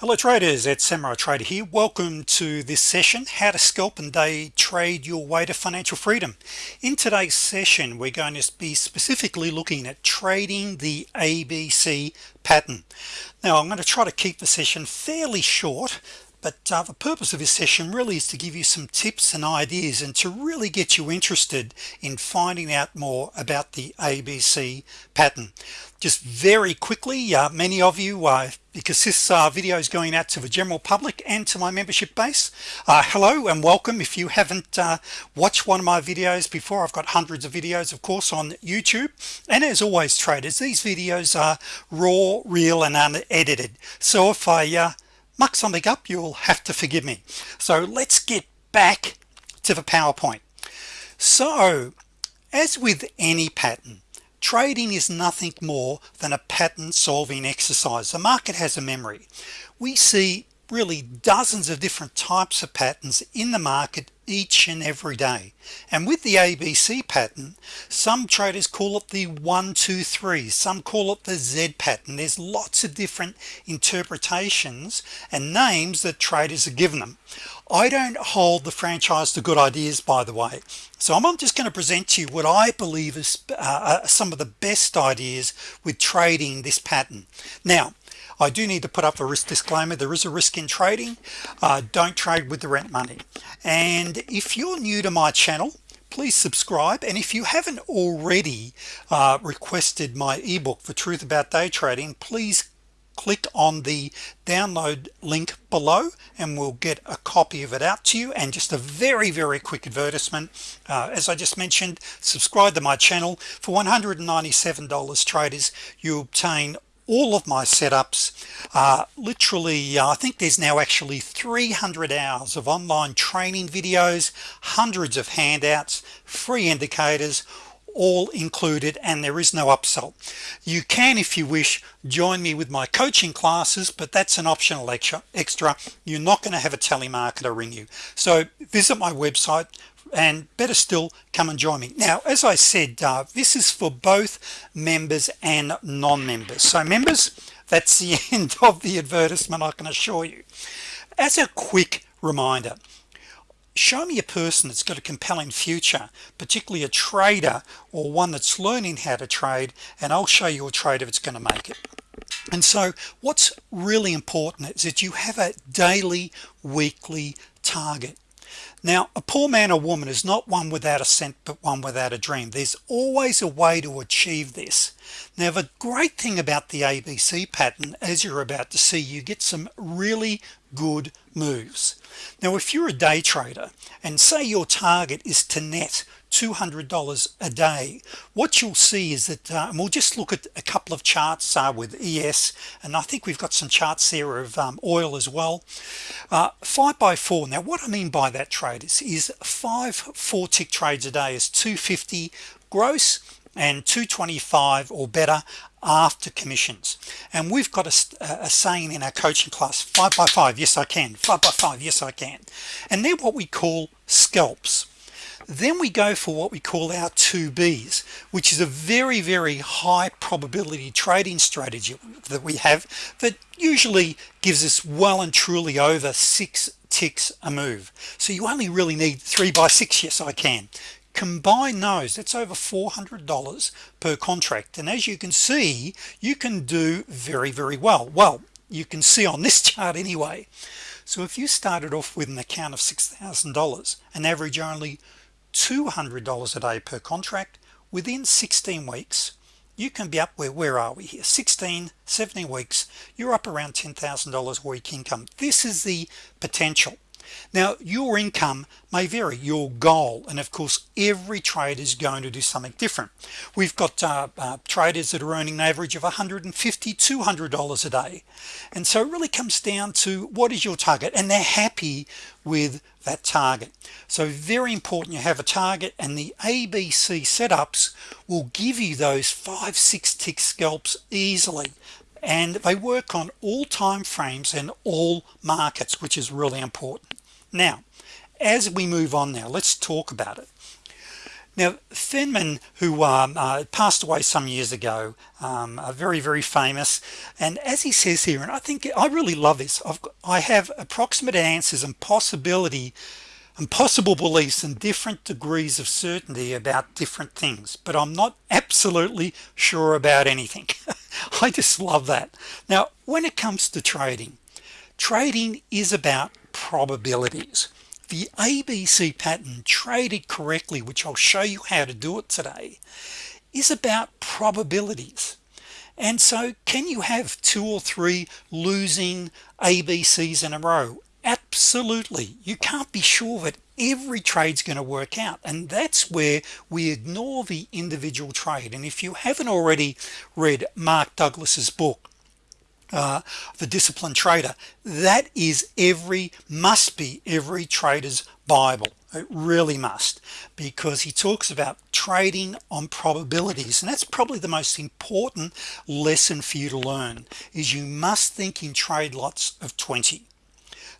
hello traders. It's Samurai Trader here. Welcome to this session how to scalp and day trade your way to financial freedom. In today's session we're going to be specifically looking at trading the ABC pattern. Now I'm going to try to keep the session fairly short but uh, the purpose of this session really is to give you some tips and ideas and to really get you interested in finding out more about the ABC pattern. Just very quickly uh, many of you uh, because this uh, video is going out to the general public and to my membership base uh, hello and welcome. If you haven't uh, watched one of my videos before I've got hundreds of videos of course on YouTube. And as always traders these videos are raw real and unedited. So if I uh, muck something up you'll have to forgive me. So let's get back to the PowerPoint. So as with any pattern trading is nothing more than a pattern solving exercise. The market has a memory. We see really dozens of different types of patterns in the market each and every day. And with the ABC pattern some traders call it the one two three. Some call it the Z pattern. There's lots of different interpretations and names that traders are given them I don't hold the franchise to good ideas by the way. So I'm just going to present to you what I believe is uh, uh, some of the best ideas with trading this pattern. Now I do need to put up a risk disclaimer. There is a risk in trading. Uh, don't trade with the rent money. And if you're new to my channel please subscribe. And if you haven't already uh, requested my ebook the truth about day trading please click on the download link below and we'll get a copy of it out to you. And just a very very quick advertisement. Uh, as I just mentioned subscribe to my channel. For $197 traders you obtain all of my setups uh, literally uh, I think there's now actually 300 hours of online training videos hundreds of handouts free indicators all included and there is no upsell. You can if you wish join me with my coaching classes but that's an optional lecture extra. You're not going to have a telemarketer ring you. So visit my website and better still come and join me. Now as I said uh, this is for both members and non-members. So members that's the end of the advertisement I can assure you. As a quick reminder show me a person that's got a compelling future particularly a trader or one that's learning how to trade and I'll show you a trade if it's going to make it. And so what's really important is that you have a daily weekly target now a poor man or woman is not one without a cent but one without a dream. There's always a way to achieve this. Now the great thing about the ABC pattern as you're about to see you get some really good moves. Now if you're a day trader and say your target is to net $200 a day. What you'll see is that uh, and we'll just look at a couple of charts uh, with ES and I think we've got some charts there of um, oil as well. Uh, five by four. Now what I mean by that trade is, is five four tick trades a day is 250 gross and 225 or better after commissions. And we've got a, a, saying in our coaching class five by five yes I can. Five by five yes I can. And they're what we call scalps then we go for what we call our 2b's which is a very very high probability trading strategy that we have that usually gives us well and truly over six ticks a move. So you only really need three by six yes I can. Combine those that's over $400 per contract. And as you can see you can do very very well. Well you can see on this chart anyway. So if you started off with an account of $6,000 an average only $200 a day per contract within 16 weeks you can be up where where are we here? 16 17 weeks you're up around $10,000 week income. This is the potential. Now your income may vary your goal and of course every trade is going to do something different. We've got uh, uh, traders that are earning an average of 150 200 dollars a day. And so it really comes down to what is your target? And they're happy with that target. So very important you have a target and the ABC setups will give you those five six tick scalps easily. And they work on all time frames and all markets which is really important. Now as we move on now let's talk about it now Feynman who um, uh, passed away some years ago um, very very famous. And as he says here and I think I really love this I've I have approximate answers and possibility and possible beliefs and different degrees of certainty about different things but I'm not absolutely sure about anything. I just love that. Now when it comes to trading trading is about probabilities the ABC pattern traded correctly which I'll show you how to do it today is about probabilities. And so can you have two or three losing ABCs in a row? Absolutely. You can't be sure that every trade's going to work out and that's where we ignore the individual trade. And if you haven't already read Mark Douglas's book uh, the disciplined trader. That is every must be every trader's Bible. It really must because he talks about trading on probabilities and that's probably the most important lesson for you to learn is you must think in trade lots of 20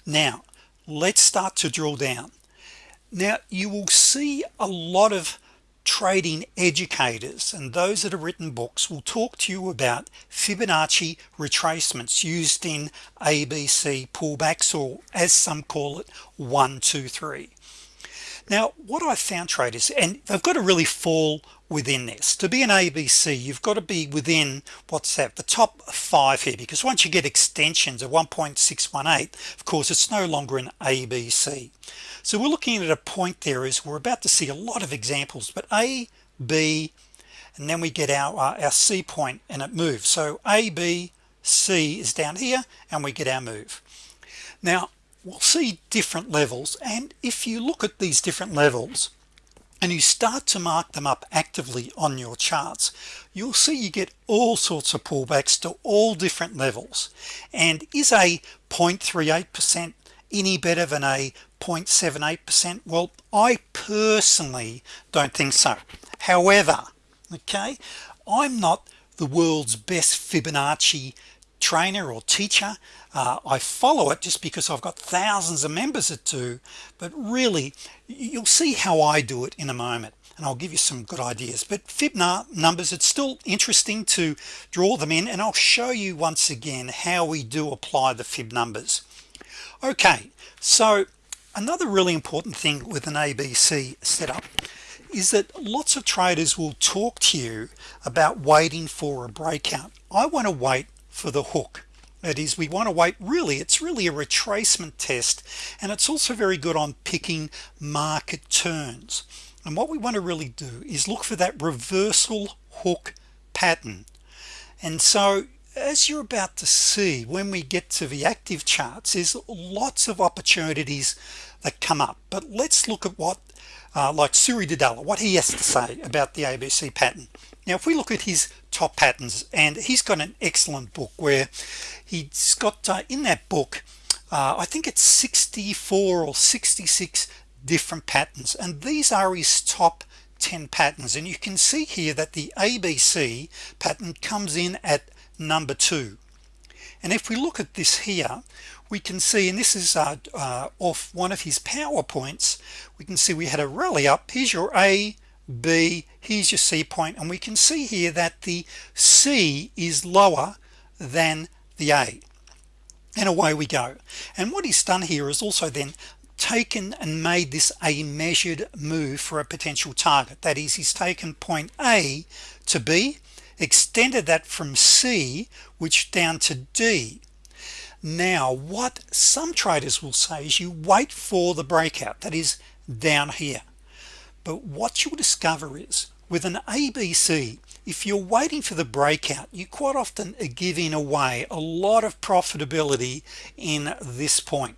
now let's start to drill down. Now you will see a lot of trading educators and those that have written books will talk to you about Fibonacci retracements used in ABC pullbacks or as some call it one two three. Now what I found traders and they've got to really fall within this. To be an ABC you've got to be within what's that the top five here because once you get extensions of 1.618 of course it's no longer an ABC so we're looking at a point there is we're about to see a lot of examples but a B and then we get our uh, our C point and it moves. So a B C is down here and we get our move. Now we'll see different levels and if you look at these different levels and you start to mark them up actively on your charts you'll see you get all sorts of pullbacks to all different levels. And is a 0.38 percent any better than a 0.78 percent? Well I personally don't think so. However okay I'm not the world's best Fibonacci trainer or teacher. Uh, I follow it just because I've got thousands of members that do but really you'll see how I do it in a moment and I'll give you some good ideas. But Fibna numbers it's still interesting to draw them in and I'll show you once again how we do apply the fib numbers okay so another really important thing with an ABC setup is that lots of traders will talk to you about waiting for a breakout. I want to wait for the hook. That is we want to wait really it's really a retracement test and it's also very good on picking market turns. And what we want to really do is look for that reversal hook pattern. And so as you're about to see when we get to the active charts is lots of opportunities that come up. But let's look at what uh, like Suri Duddella what he has to say about the ABC pattern. Now if we look at his top patterns and he's got an excellent book where he's got uh, in that book uh, I think it's 64 or 66 different patterns and these are his top 10 patterns. And you can see here that the ABC pattern comes in at number two. And if we look at this here we can see and this is uh, uh, off one of his PowerPoints we can see we had a rally up. Here's your a B here's your C point and we can see here that the C is lower than the A. And away we go. And what he's done here is also then taken and made this a measured move for a potential target. That is he's taken point A to B extended that from C which down to D. Now what some traders will say is you wait for the breakout that is down here. But what you'll discover is with an ABC if you're waiting for the breakout you quite often are giving away a lot of profitability in this point.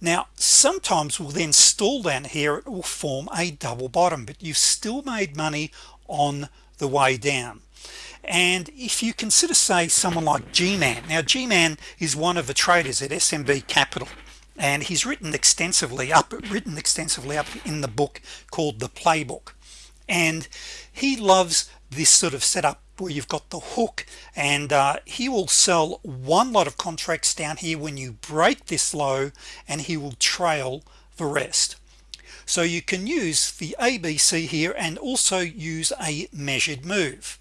Now sometimes we'll then stall down here it will form a double bottom but you've still made money on the way down and if you consider say someone like G-man now G-man is one of the traders at SMB Capital and he's written extensively up written extensively up in the book called the playbook. And he loves this sort of setup where you've got the hook and uh, he will sell one lot of contracts down here when you break this low and he will trail the rest. So you can use the ABC here and also use a measured move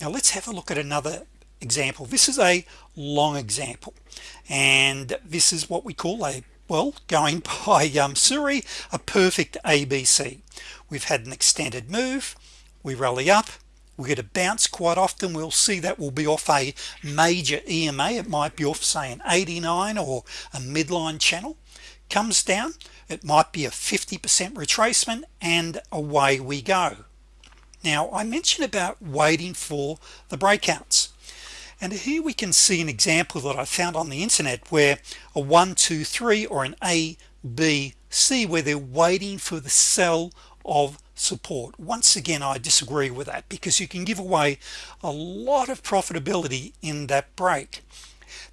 now let's have a look at another example. This is a long example and this is what we call a well going by um, Suri a perfect ABC we've had an extended move. We rally up. We get a bounce quite often. We'll see that will be off a major EMA it might be off say an 89 or a midline channel. Comes down. It might be a 50% retracement and away we go now I mentioned about waiting for the breakouts. And here we can see an example that I found on the internet where a one two three or an A B C where they're waiting for the sell of support. Once again I disagree with that because you can give away a lot of profitability in that break.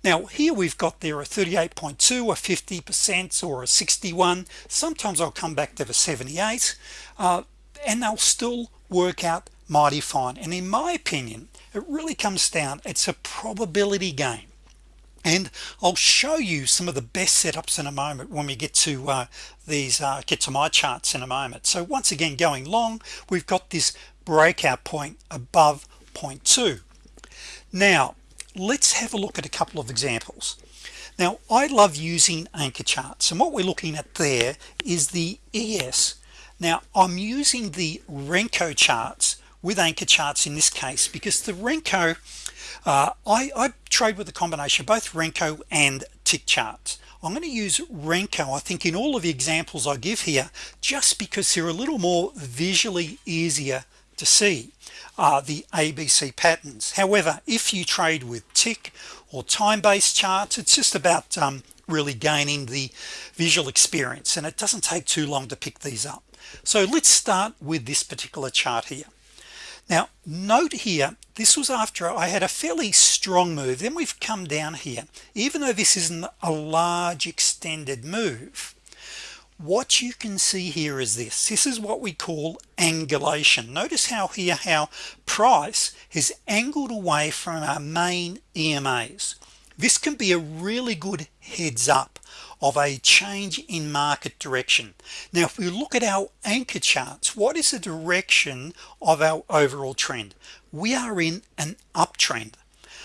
Now here we've got there a 38.2 a 50 percent or a 61 sometimes I'll come back to the 78 uh, and they'll still work out mighty fine. And in my opinion it really comes down it's a probability game. And I'll show you some of the best setups in a moment when we get to uh, these uh, get to my charts in a moment. So once again going long we've got this breakout point above point two. Now let's have a look at a couple of examples. Now I love using anchor charts and what we're looking at there is the ES now I'm using the Renko charts with anchor charts in this case because the Renko uh, I, I trade with a combination of both Renko and tick charts. I'm going to use Renko I think in all of the examples I give here just because they're a little more visually easier to see uh, the ABC patterns. However if you trade with tick or time-based charts it's just about um, really gaining the visual experience and it doesn't take too long to pick these up so let's start with this particular chart here. Now note here this was after I had a fairly strong move. Then we've come down here. Even though this isn't a large extended move what you can see here is this. This is what we call angulation. Notice how here how price has angled away from our main EMAs this can be a really good heads up of a change in market direction. Now if we look at our anchor charts what is the direction of our overall trend? We are in an uptrend.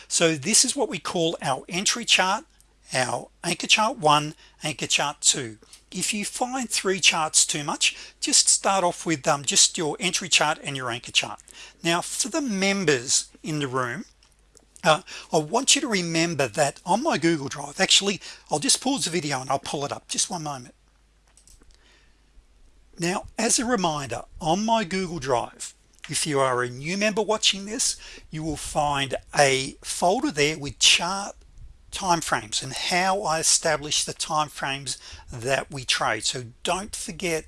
So this is what we call our entry chart our anchor chart one anchor chart two. If you find three charts too much just start off with um, just your entry chart and your anchor chart. Now for the members in the room uh, I want you to remember that on my Google Drive actually I'll just pause the video and I'll pull it up. Just one moment. Now as a reminder on my Google Drive if you are a new member watching this you will find a folder there with chart time frames and how I establish the time frames that we trade. So don't forget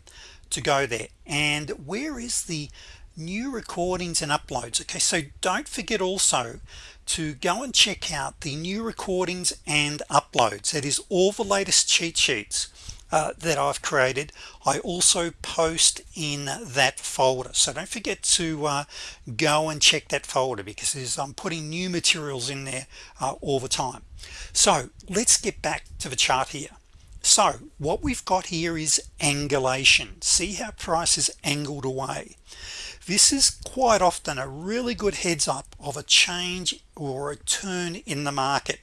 to go there. And where is the new recordings and uploads? Okay so don't forget also to go and check out the new recordings and uploads. That is all the latest cheat sheets uh, that I've created. I also post in that folder. So don't forget to uh, go and check that folder because I'm putting new materials in there uh, all the time. So let's get back to the chart here so what we've got here is angulation. See how price is angled away? This is quite often a really good heads-up of a change or a turn in the market.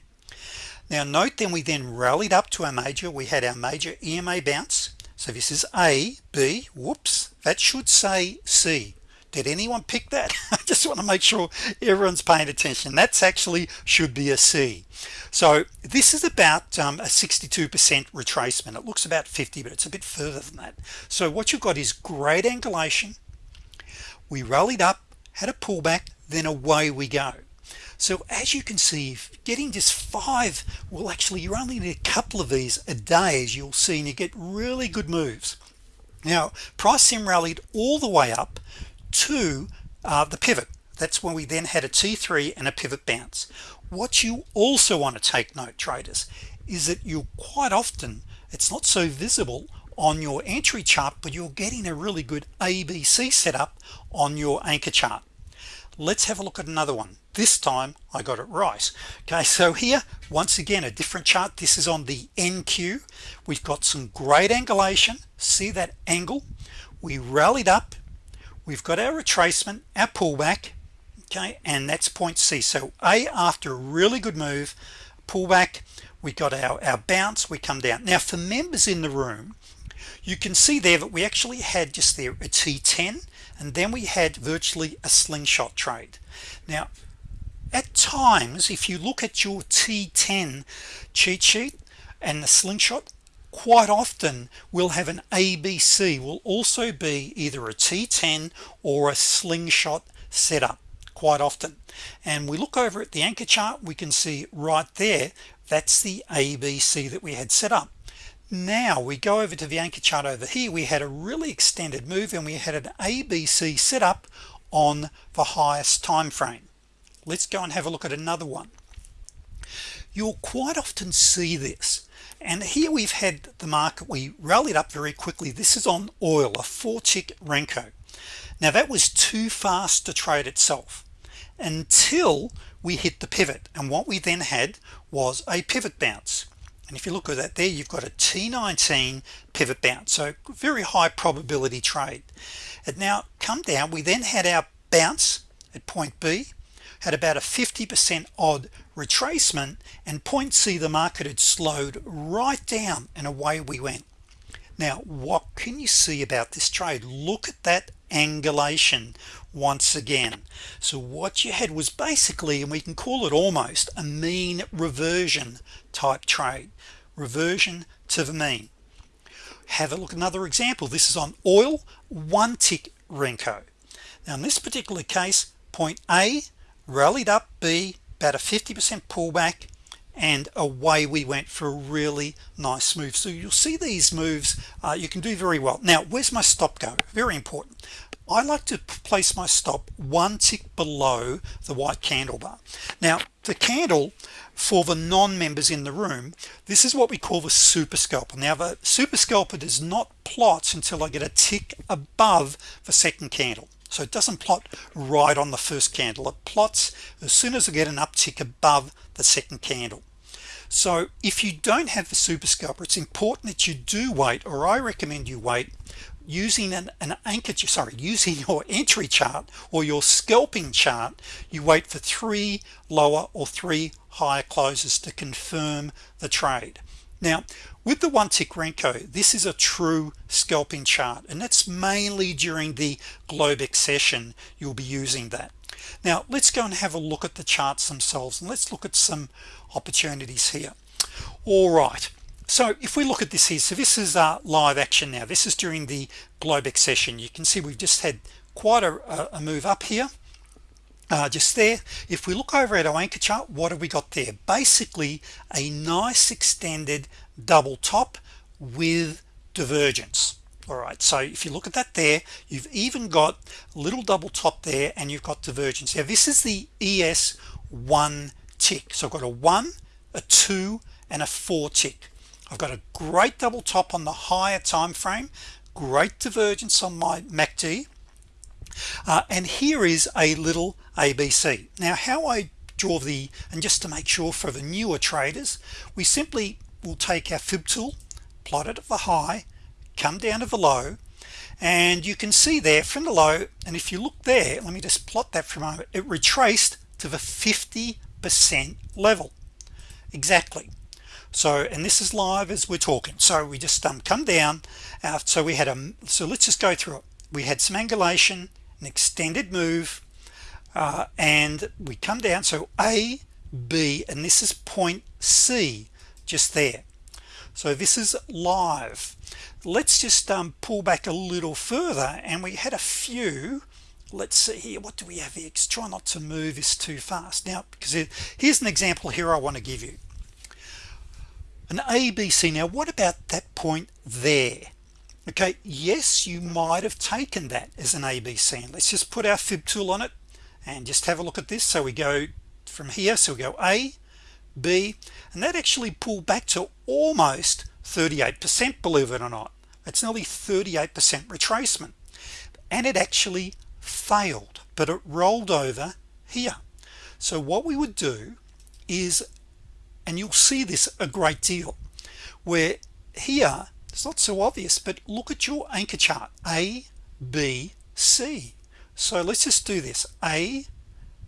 Now note then we then rallied up to our major. We had our major EMA bounce. So this is a B whoops that should say C did anyone pick that? I just want to make sure everyone's paying attention. That's actually should be a C. So this is about um, a 62% retracement. It looks about 50 but it's a bit further than that. So what you've got is great angulation. We rallied up had a pullback then away we go. So as you can see getting just five well actually you only need a couple of these a day as you'll see and you get really good moves. Now price sim rallied all the way up to uh, the pivot. That's when we then had a t3 and a pivot bounce. What you also want to take note traders is that you quite often it's not so visible on your entry chart but you're getting a really good ABC setup on your anchor chart. Let's have a look at another one. This time I got it right. Okay so here once again a different chart. This is on the NQ we've got some great angulation. See that angle? We rallied up we've got our retracement our pullback okay and that's point C. So a after a really good move pullback we got our our bounce we come down. Now for members in the room you can see there that we actually had just there a t10 and then we had virtually a slingshot trade. Now at times if you look at your t10 cheat sheet and the slingshot quite often we'll have an ABC will also be either a t10 or a slingshot setup quite often. And we look over at the anchor chart we can see right there that's the ABC that we had set up. Now we go over to the anchor chart over here we had a really extended move and we had an ABC set up on the highest time frame let's go and have a look at another one. You'll quite often see this and here we've had the market we rallied up very quickly. This is on oil a four tick Renko. Now that was too fast to trade itself until we hit the pivot. And what we then had was a pivot bounce. And if you look at that there you've got a t19 pivot bounce so very high probability trade. And now come down. We then had our bounce at point B had about a 50% odd retracement and point C the market had slowed right down and away we went. Now what can you see about this trade? Look at that angulation once again. So what you had was basically and we can call it almost a mean reversion type trade. Reversion to the mean. Have a look another example. This is on oil one tick Renko. Now in this particular case point A rallied up B about a 50% pullback and away we went for a really nice move. So you'll see these moves uh, you can do very well. Now where's my stop go? Very important. I like to place my stop one tick below the white candle bar. Now the candle for the non-members in the room this is what we call the super scalper. Now the super scalper does not plot until I get a tick above the second candle so it doesn't plot right on the first candle. It plots as soon as I get an uptick above the second candle. So if you don't have the super scalper it's important that you do wait or I recommend you wait using an, an anchor sorry using your entry chart or your scalping chart. You wait for three lower or three higher closes to confirm the trade now with the one tick Renko this is a true scalping chart and that's mainly during the Globex session you'll be using that. Now let's go and have a look at the charts themselves and let's look at some opportunities here. All right. So if we look at this here so this is uh, live action now. This is during the Globex session. You can see we've just had quite a, a move up here uh, just there. If we look over at our anchor chart what have we got there? Basically a nice extended double top with divergence. All right so if you look at that there you've even got a little double top there and you've got divergence. Now this is the ES one tick. So I've got a one a two and a four tick. I've got a great double top on the higher time frame great divergence on my MACD uh, and here is a little ABC now how I draw the and just to make sure for the newer traders we simply will take our fib tool plot it at the high come down to the low and you can see there from the low and if you look there let me just plot that for a moment it retraced to the 50 percent level. Exactly. So and this is live as we're talking. So we just um, come down uh, so we had a so let's just go through it. We had some angulation an extended move uh, and we come down so a B and this is point C just there. So this is live. Let's just um, pull back a little further and we had a few. Let's see here what do we have here? Try not to move this too fast. Now because it, here's an example here I want to give you. An ABC now what about that point there okay yes you might have taken that as an ABC and let's just put our fib tool on it and just have a look at this. So we go from here so we go A B and that actually pulled back to almost 38% believe it or not. It's nearly 38% retracement. And it actually failed but it rolled over here. So what we would do is and you'll see this a great deal where here it's not so obvious but look at your anchor chart a B C. So let's just do this a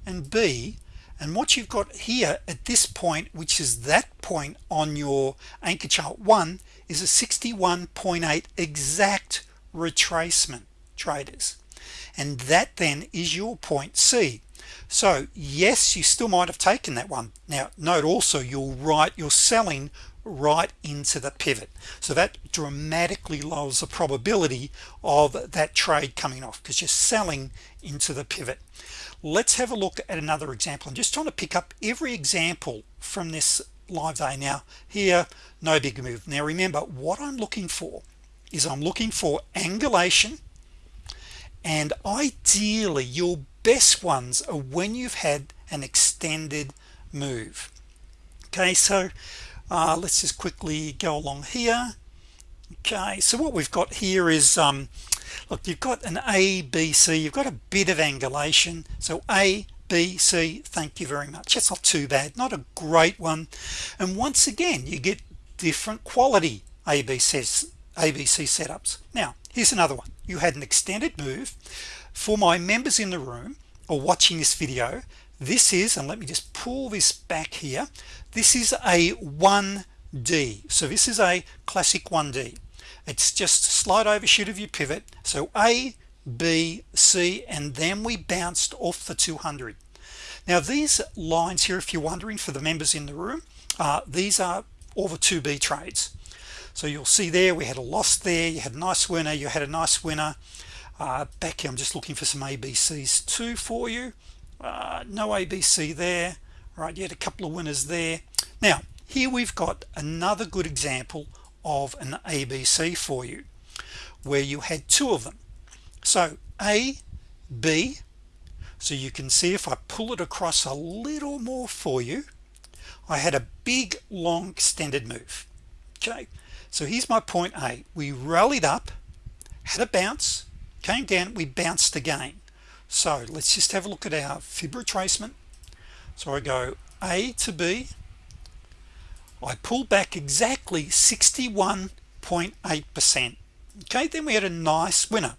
and B. And what you've got here at this point which is that point on your anchor chart one is a 61.8 exact retracement traders. And that then is your point C. So yes you still might have taken that one. Now note also you'll write you're selling right into the pivot. So that dramatically lowers the probability of that trade coming off because you're selling into the pivot. Let's have a look at another example. I'm just trying to pick up every example from this live day. Now here no big move. Now remember what I'm looking for is I'm looking for angulation and ideally your best ones are when you've had an extended move. Okay so uh, let's just quickly go along here. Okay so what we've got here is um, look you've got an A B C you've got a bit of angulation. So A B C thank you very much. That's not too bad not a great one. And once again you get different quality ABC ABC setups. Now here's another one. You had an extended move. For my members in the room or watching this video this is and let me just pull this back here this is a 1d so this is a classic 1d it's just slight overshoot of your pivot. So a B C and then we bounced off the 200 now these lines here if you're wondering for the members in the room uh, these are the 2b trades. So you'll see there we had a loss there. You had a nice winner. You had a nice winner. Uh, back here I'm just looking for some ABCs too for you uh, no ABC there. Right yet a couple of winners there. Now here we've got another good example of an ABC for you where you had two of them. So a B. So you can see if I pull it across a little more for you I had a big long extended move. Okay so here's my point a. We rallied up had a bounce came down we bounced again so let's just have a look at our fib retracement. So I go a to B. I pull back exactly 61.8 percent. Okay then we had a nice winner.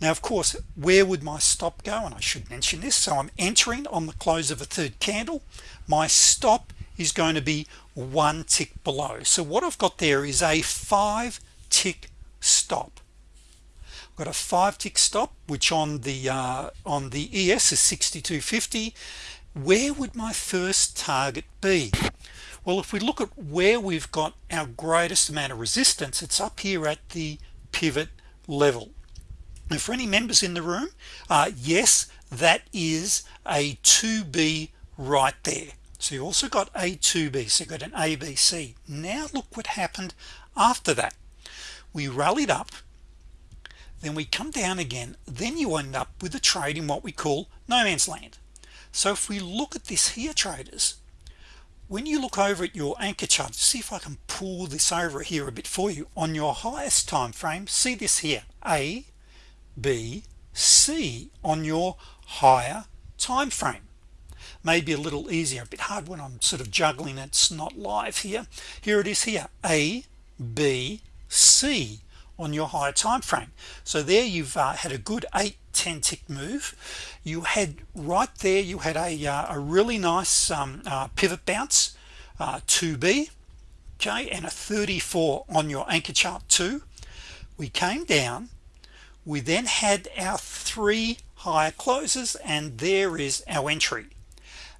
Now of course where would my stop go? And I should mention this. So I'm entering on the close of a third candle. My stop is going to be one tick below. So what I've got there is a five tick stop got a five tick stop which on the uh, on the ES is 6250 where would my first target be? Well if we look at where we've got our greatest amount of resistance it's up here at the pivot level. And for any members in the room uh, yes that is a 2b right there. So you also got a 2b so you got an ABC now look what happened after that. We rallied up then we come down again then you end up with a trade in what we call no man's land. So if we look at this here traders when you look over at your anchor chart see if I can pull this over here a bit for you on your highest time frame see this here a B C on your higher time frame. Maybe a little easier a bit hard when I'm sort of juggling it's not live here. Here it is here a B C on your higher time frame so there you've uh, had a good 8 10 tick move. You had right there you had a, uh, a really nice um, uh, pivot bounce uh, 2b okay and a 34 on your anchor chart 2 we came down. We then had our three higher closes and there is our entry.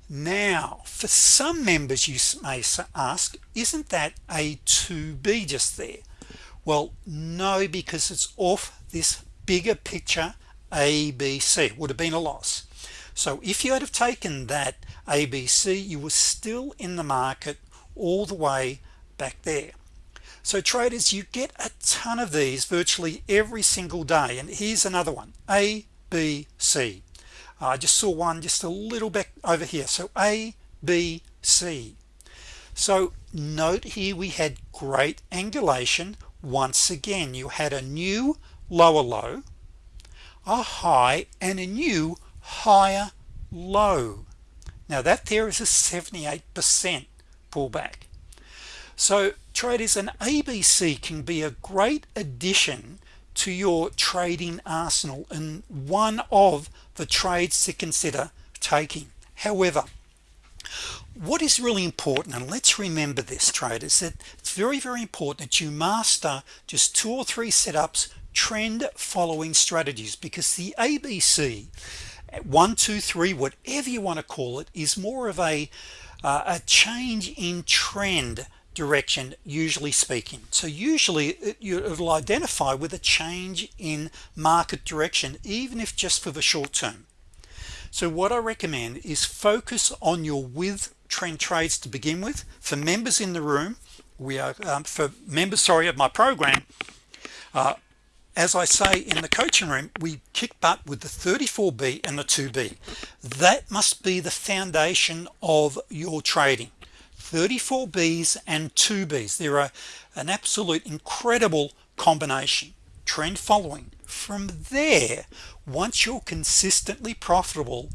Now for some members you may ask isn't that a 2b just there well no because it's off this bigger picture ABC would have been a loss. So if you had have taken that ABC you were still in the market all the way back there. So traders you get a ton of these virtually every single day. And here's another one a B C. Uh, I just saw one just a little bit over here. So a B C. So note here we had great angulation once again you had a new lower low a high and a new higher low. Now that there is a 78% pullback. So traders an ABC can be a great addition to your trading arsenal and one of the trades to consider taking. However what is really important and let's remember this traders that it's very very important that you master just two or three setups trend following strategies because the ABC one two three whatever you want to call it is more of a uh, a change in trend direction usually speaking. So usually you'll identify with a change in market direction even if just for the short term so what I recommend is focus on your with trend trades to begin with. For members in the room we are um, for members sorry of my program uh, as I say in the coaching room we kick butt with the 34b and the 2b that must be the foundation of your trading. 34 B's and 2 B's. There are an absolute incredible combination trend following. From there once you're consistently profitable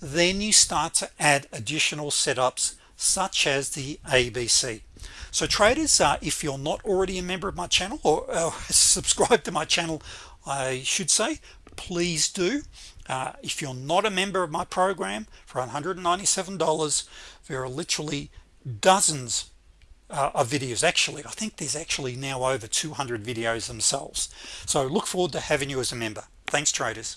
then you start to add additional setups such as the ABC so traders uh, if you're not already a member of my channel or uh, subscribe to my channel I should say please do. Uh, if you're not a member of my program for $197 there are literally dozens uh, of videos. Actually I think there's actually now over 200 videos themselves. So look forward to having you as a member. Thanks traders